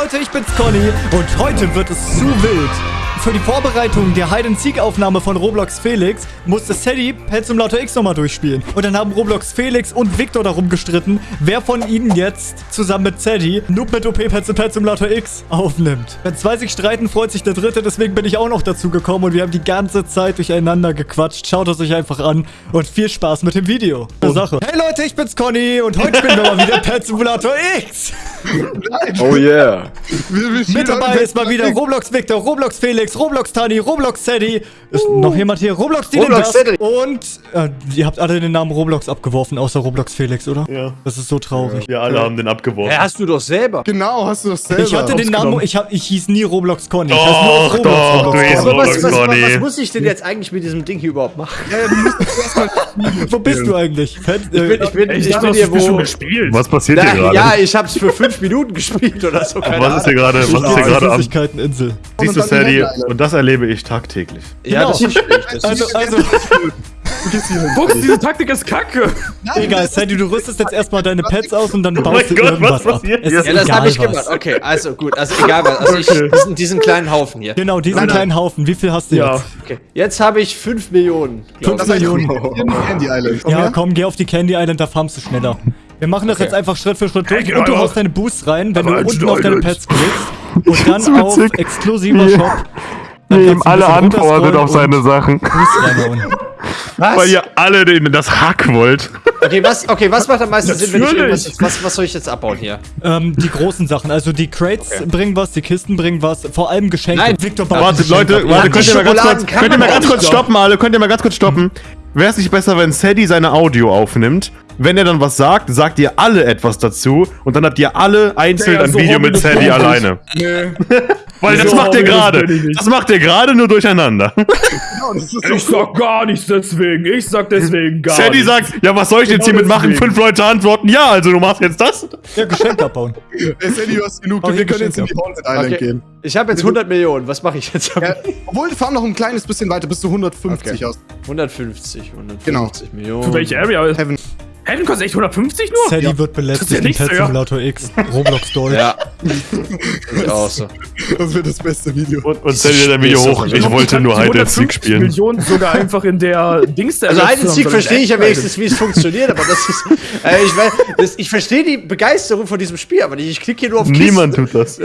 Leute, ich bin's Conny und heute wird es zu wild. Für die Vorbereitung der Hide-and-Seek-Aufnahme von Roblox Felix musste Sadie Pet Simulator X nochmal durchspielen. Und dann haben Roblox Felix und Victor darum gestritten, wer von ihnen jetzt zusammen mit Sadie Noob mit OP Pet Pet Simulator X aufnimmt. Wenn zwei sich streiten, freut sich der Dritte, deswegen bin ich auch noch dazu gekommen und wir haben die ganze Zeit durcheinander gequatscht. Schaut es euch einfach an und viel Spaß mit dem Video. Eine Sache. Hey Leute, ich bin's Conny und heute spielen wir mal wieder Pet Simulator X. Oh yeah. Mit dabei ist mal wieder Roblox Victor, Roblox Felix, Roblox Tani, Roblox Sadie. Ist noch jemand hier? Roblox Dylan Roblox. Und äh, ihr habt alle den Namen Roblox abgeworfen, außer Roblox Felix, oder? Ja. Das ist so traurig. Wir alle haben den abgeworfen. Ja, hast du doch selber. Genau, hast du das selber. Ich hatte den Namen, ich, hab, ich hieß nie Roblox Conny. Ich Doch, heiß nur auf Roblox, doch, Roblox was, Roblox was, was, Conny. was muss ich denn jetzt eigentlich mit diesem Ding hier überhaupt machen? Ja, ja. Wo bist du eigentlich? Ich bin, ich bin, Ey, ich ich bin hier wo... gespielt. Was passiert Na, hier gerade? ja, ich hab's für fünf Minuten gespielt oder so. Keine was ist hier gerade? Was ist hier gerade am? Flüssigkeiteninsel. Siehst du, Sadie? Und das erlebe ich tagtäglich. Ja, Genau. das verstehe ich. Das Also, ist, also, Du gehst hier hin. Fuchs, diese Taktik ist kacke. egal, Sadie, du rüstest jetzt erstmal deine Pets aus und dann baust mein du Gott, irgendwas was ab. passiert hier? ist ja, das egal habe ich was. gemacht. Okay, also gut. Also egal was. Also ich, Okay. diesen, diesen kleinen Haufen hier. Genau, diesen Nein, nein. kleinen Haufen. Wie viel hast du Ja. jetzt? Okay, jetzt habe ich fünf Millionen. glaub Fünf ich. Millionen. Candy Island. Ja, komm, geh auf die Candy Island, da farmst du schneller. Wir machen das Okay. jetzt einfach Schritt für Schritt durch Hey, und du haust deine Boosts rein, wenn Aber du unten auf deine. Pets klickst und dann auf exklusiver Shop. Dann Nee, ihm alle antwortet auf seine Sachen. Was? Weil ihr alle den, das Hack wollt. Okay, was, okay, was macht am meisten Sinn, wenn ich Natürlich. irgendwas... Was, was soll ich jetzt abbauen hier? Ähm, die großen Sachen, also die Crates bringen was, die Kisten bringen was, vor allem Geschenke. Nein. Victor baut Warte, Leute, ab. warte, könnt ihr mal ganz kurz, könnt ihr mal ganz kurz stoppen, alle? Könnt ihr mal ganz kurz stoppen? Wäre es nicht besser, wenn Sadie seine Audio aufnimmt? Wenn er dann was sagt, sagt ihr alle etwas dazu und dann habt ihr alle einzeln Ja, ein so Video mit wir das auch alleine. Nee. Weil das So macht ihr wir das gerade. Das macht ihr gerade nur durcheinander. Das ist Ich sag gar nichts deswegen. Ich sag deswegen gar Sadie nichts. sagt, ja, was soll ich jetzt Genau hiermit machen? Fünf Leute antworten, ja, also du machst jetzt das? Ja, Geschenk abbauen. Ey, Sadie, du hast genug. Oh, Wir können jetzt in die Haunted Island Okay. gehen. Ich habe jetzt 100 Millionen. Was mache ich jetzt? Ja, obwohl, fahr noch ein kleines bisschen weiter, bis du 150 Okay. hast. 150, 150 Genau. Millionen. Für welche Area? Heaven. Heaven kostet echt 150 nur? Sadie wird Das ist belästigt ja in Pet ja. Simulator X. Roblox Deutsch. Ja. ich auch so. Das wird das beste Video. Und, und Sadie hat ein Video hoch, ich wollte nur Hide and Seek spielen. Millionen sogar einfach in der Dings Also Hide and Seek verstehe ich ja wenigstens, wie es funktioniert, aber das ist. Äh, ich weiß, das, ich verstehe die Begeisterung von diesem Spiel, aber nicht. Ich klicke hier nur auf Kisten. Niemand tut das.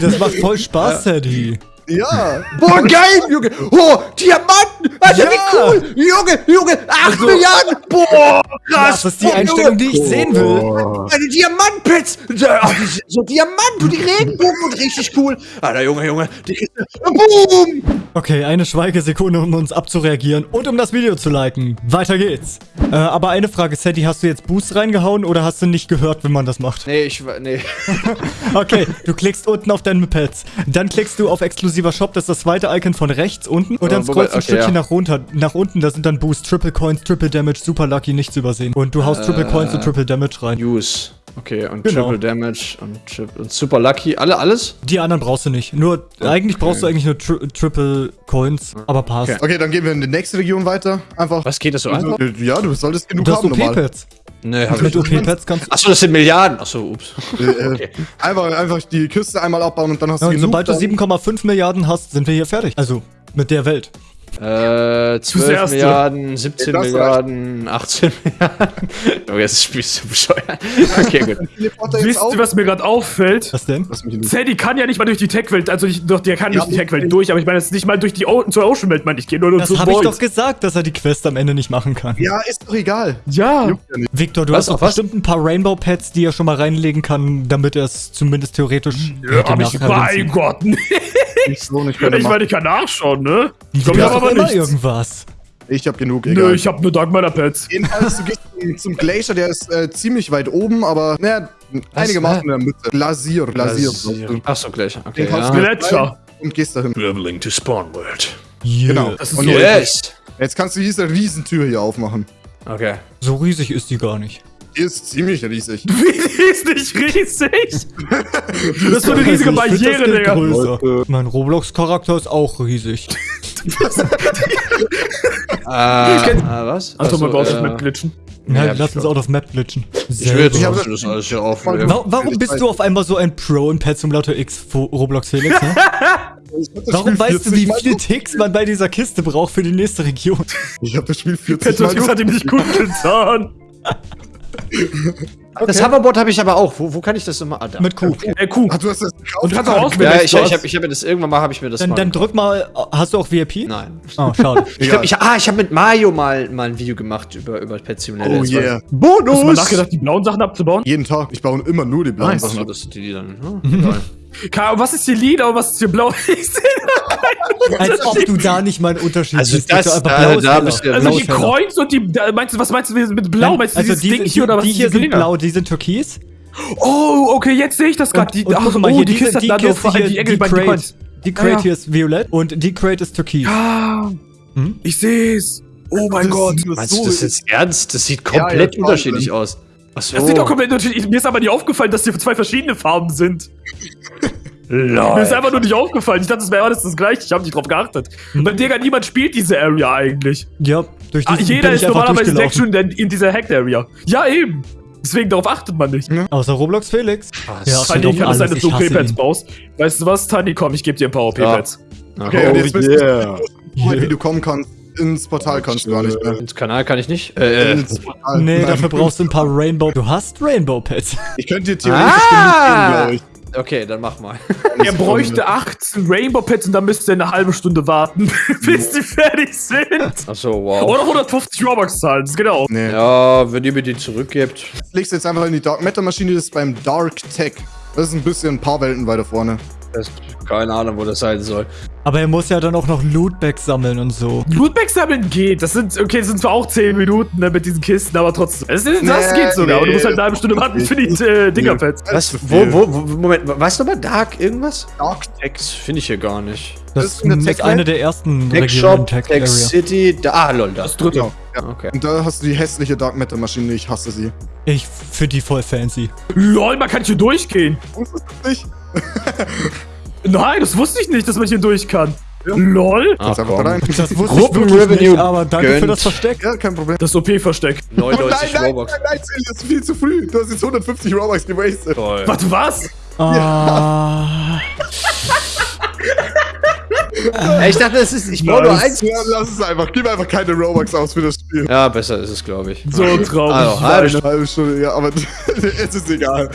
Das macht voll Spaß, Sadie. Ja. boah, geil, Junge! Oh, Diamanten! Alter, Ja. wie cool! Junge, Junge, 8 Also- Milliarden! Boah, krass! Das ist die Oh, Einstellung, die ich sehen will. Meine Diamantpits! Ach, die, so Diamant und die Regenbogen und richtig cool. Alter, Junge, Junge, die Kiste. Boom! Okay, eine Schweigesekunde, um uns abzureagieren und um das Video zu liken. Weiter geht's. Äh, aber eine Frage, Sadie, hast du jetzt Boost reingehauen oder hast du nicht gehört, wenn man das macht? Nee, ich war. Nee. Okay, du klickst unten auf deine Pets. Dann klickst du auf exklusiver Shop, das ist das zweite Icon von rechts unten. Und dann Äh, scrollst du ein Stückchen nach runter. Nach unten, da sind dann Boost, Triple Coins, Triple Damage, Super Lucky, nicht zu übersehen. Und du haust Triple Coins und Triple Damage rein. Use. Okay, und Genau. Triple Damage und, Tri und Super Lucky. Alle, alles? Die anderen brauchst du nicht. Nur, eigentlich brauchst du eigentlich nur tri Triple Coins, aber passt. Okay. Okay, dann gehen wir in die nächste Region weiter. Einfach. Was geht das so einfach? Ja, du solltest genug Du hast haben normal. OP-Pads. Nee, hab Mit ich nicht. OP-Pads kannst du. Achso, das sind Milliarden. Achso, ups. Äh, äh, einfach, einfach die Küste einmal abbauen und dann hast Ja, du und genug. sobald du dann- 7,5 Milliarden hast, sind wir hier fertig. Also, mit der Welt. Äh, 12 Zuerst, Milliarden, 17 Das reicht. Milliarden, 18 Milliarden. Oh, jetzt ist das Spiel so bescheuert. Okay, gut. Wisst ihr, was mir gerade auffällt? Was denn? Sadie kann ja nicht mal durch die Tech-Welt, also nicht, doch, der kann Ja, durch die Tech-Welt durch, aber ich meine jetzt nicht mal durch die o zur Ocean-Welt, meine ich, gehe nur, nur Das zu habe ich doch gesagt, dass er die Quest am Ende nicht machen kann. Ja, ist doch egal. Ja. Victor, du Was, hast doch was? bestimmt ein paar Rainbow-Pads, die er schon mal reinlegen kann, damit er es zumindest theoretisch Ja, hätte hab ich, mein. Gott, nee. Nicht so, nicht Ich meine, ich kann nachschauen, ne? Ich glaube, ich habe aber immer nichts. irgendwas. Ich hab genug, Nö, egal. ich habe nur Dark Matter Pads. Jedenfalls, du gehst zum, zum Glacier, der ist äh, ziemlich weit oben, aber naja, einigermaßen in der Mitte. Glasier, Glasier. Achso, gleich. Okay, Den ja. du Gletscher. Und gehst dahin. Traveling to Spawn World. Yeah. Genau. Das ist Und so Yes! Jetzt kannst du diese Riesentür hier aufmachen. Okay. So riesig ist die gar nicht. Die ist ziemlich riesig. Die ist nicht riesig. Das ist so eine riesige Also, ich Barriere, Digga. größer. Mein Roblox-Charakter ist auch riesig. Äh, äh, was? Also, man Achso, braucht äh, mit Glitchen. Ja, Ja, lass ich uns out of Map glitchen. Ich will jetzt Ich hab das- alles hier auf. Wa- Wa warum bist du auf einmal so ein Pro in Pet Simulator X Roblox Felix? Ne? Warum weißt du, wie viele Ticks man bei dieser Kiste braucht für die nächste Region? Ich habe das Spiel 40 Petrus Mal hat ihm nicht gut getan. Das Hoverboard habe ich aber auch. Wo, wo kann ich das nochmal? Ah, da. Mit Q. Ey, Kuh. Ah, du hast das gekauft. Und du kannst auch auswählen. Ja, ich, ich habe ich hab mir das irgendwann mal, habe ich mir das Dann, mal dann drück mal. Hast du auch VIP? Nein. Oh, schade. Ich glaube, ich, ah, ich habe mit Mario mal, mal ein Video gemacht über, über Pet Simulator. Oh war- yeah. Hast du mal Bonus! nachgedacht, die blauen Sachen abzubauen? Jeden Tag. Ich baue immer nur die blauen Achso, Sachen ab. das die, die dann. Egal. Ahnung, was ist hier lila und was ist hier blau? Ich sehe Als ob du da nicht mal einen Unterschied Also siehst. das, aber da- blau ist da bist du ja Also die. Kreuz und die. Meinst du, was meinst du mit blau? Nein, Meinst du also dieses diese, Ding die, hier oder was? die hier sind Dinger? blau, die sind türkis. Oh, okay, jetzt sehe ich das gerade. Die, und ach, mal oh, hier, die Kiste die hat da nur Kiste die hier, die bei die Crate. Die Crate Ja, ja. hier ist violett und die Crate ist türkis. Ah, Hm? ich sehe es. Oh mein Das Gott. Meinst du das jetzt ernst? Das sieht Ja, ja, komplett Wahnsinn. unterschiedlich aus. Achso. Das sieht doch komplett unterschiedlich. Mir ist aber nicht aufgefallen, dass hier zwei verschiedene Farben sind. Mir ist einfach nur nicht aufgefallen. Ich dachte, es wäre alles das gleiche. Ich habe nicht drauf geachtet. Und beim Digga, niemand spielt diese Area eigentlich. Ja, durch Ah, diesen jeder bin ist ich normalerweise direkt schon in, in dieser Hacked Area. Ja, eben. Deswegen darauf achtet man nicht. Außer Roblox Felix. Was? Ja, Tani, doch kann es sein, alles. dass du Ich hasse OP-Pads ihn. baust? Weißt du was, Tani? Komm, ich gebe dir ein paar OP-Pads. Okay, und jetzt bist du yeah. wie du kommen kannst. Ins Portal kannst du gar nicht mehr. Ins Kanal kann ich nicht. Äh, äh. Ins Portal. Nee, Nein. dafür brauchst du ein paar Rainbow. Du hast Rainbow Pets. Ich könnte dir theoretisch Ah! genug geben, Okay, dann mach mal. glaube ich. Er bräuchte 18 Rainbow-Pads und dann müsste er eine halbe Stunde warten, bis die fertig sind. Achso, wow. Oder 150 Robux zahlen, das geht auch. Nee. Ja, wenn ihr mir die zurückgebt. Legst jetzt einfach in die Dark Matter Maschine, das ist beim Dark Tech. Das ist ein bisschen ein paar Welten weiter vorne. Das, keine Ahnung, wo das sein soll. Aber er muss ja dann auch noch Lootbags sammeln und so. Lootbags sammeln geht. Das sind, okay, das sind zwar auch 10 Minuten ne, mit diesen Kisten, aber trotzdem. Das, das Nee, geht sogar, aber du musst halt eine halbe Stunde nee. warten für die äh, Dingerpads. Was? Wo, wo, wo, Moment, weißt du mal Dark irgendwas? Dark Tex finde ich hier gar nicht. Das, Das ist in der ist Tech eine der ersten Tech Regionen Shop, Tech Tech. City, da, ah, lol, das. dritte. Genau. Ja. Okay. Und da hast du die hässliche Dark Matter Maschine, ich hasse sie. Ich finde die voll fancy. Lol, man kann hier durchgehen. Wusstest du nicht? Nein, das wusste ich nicht, dass man hier durch kann. Lol. Ah, Jetzt einfach komm. da rein. Das wusste ich wirklich nicht, aber danke für gönnt. das Versteck. Ja, kein Problem. Das OP-Versteck. Oh, nein, 99 nein, Robux. nein, nein, das ist viel zu früh. Du hast jetzt 150 Robux gewastet. Toll. Warte, was? Ah, Ey, ich dachte, das ist, ich brauche nur eins. Ja, lass es einfach. Gib einfach keine Robux aus für das Spiel. Ja, besser ist es, glaube ich. So traurig. Also, Ich halbe weine. Eine halbe Stunde, ja, aber es ist egal.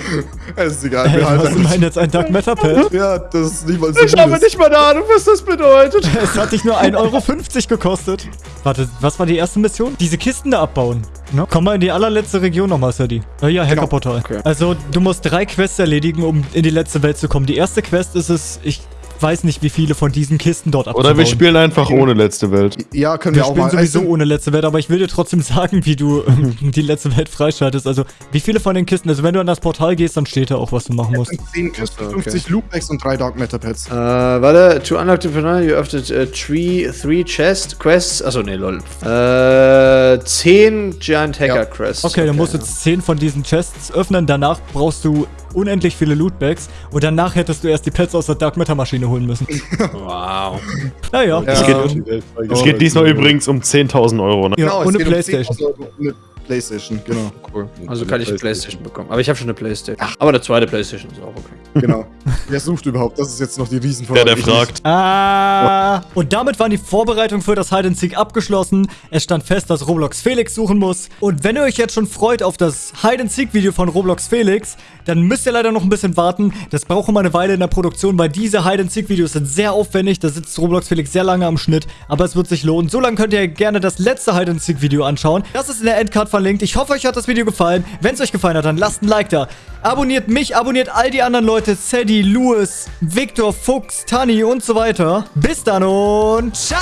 Es ist egal. ey, Wir halten was ist denn jetzt ein Dark Matter Pet? Ja, das ist nicht mal so Ich habe nicht mal eine Ahnung, was das bedeutet. Es hat dich nur 1,50 Euro gekostet. Warte, was war die erste Mission? Diese Kisten da abbauen. Ne? Komm mal in die allerletzte Region nochmal, Sadie. Äh, ja, Hackerportal. Okay. Also, du musst drei Quests erledigen, um in die letzte Welt zu kommen. Die erste Quest ist es, ich weiß nicht, wie viele von diesen Kisten dort abzubauen. Oder wir spielen einfach ohne letzte Welt. Ja, können Wir wir, auch spielen mal. sowieso ohne letzte Welt, aber ich will dir trotzdem sagen, wie du ähm, die letzte Welt freischaltest. Also, wie viele von den Kisten, also wenn du an das Portal gehst, dann steht da auch, was du machen musst. 10 Kisten, Okay. 50 Loopbacks und 3 Dark Matter Pads. Äh, warte, to unlock the panel, you have to uh, tree, three chest quests. Achso, nee, lol. Äh, 10 Giant Hacker Ja. Quests. Okay, dann musst du jetzt 10 von diesen Chests öffnen. Danach brauchst du unendlich viele Lootbags. Und danach hättest du erst die Pets aus der Dark Matter Maschine holen müssen. Wow. Naja, Ja. Es geht, es geht diesmal übrigens um 10.000 Euro. Ne? ja, Genau, es ohne um Playstation. 10.000 Euro Ohne Playstation, genau. Cool. Also kann ich eine Playstation bekommen. Aber ich habe schon eine Playstation. Aber eine zweite Playstation ist auch okay. Genau. Wer sucht überhaupt? Das ist jetzt noch die Der, Riesenfrage. der Ich fragt. Ah. Und damit waren die Vorbereitungen für das Hide and Seek abgeschlossen. Es stand fest, dass Roblox Felix suchen muss. Und wenn ihr euch jetzt schon freut auf das Hide and Seek Video von Roblox Felix, dann müsst ihr leider noch ein bisschen warten. Das braucht immer eine Weile in der Produktion, weil diese Hide and Seek Videos sind sehr aufwendig. Da sitzt Roblox Felix sehr lange am Schnitt, aber es wird sich lohnen. So lange könnt ihr gerne das letzte Hide and Seek Video anschauen. Das ist in der Endcard verlinkt. Ich hoffe, euch hat das Video gefallen. Wenn es euch gefallen hat, dann lasst ein Like da. Abonniert mich, abonniert all die anderen Leute, Sadie, Louis, Victor, Fuchs, Tani und so weiter. Bis dann und ciao!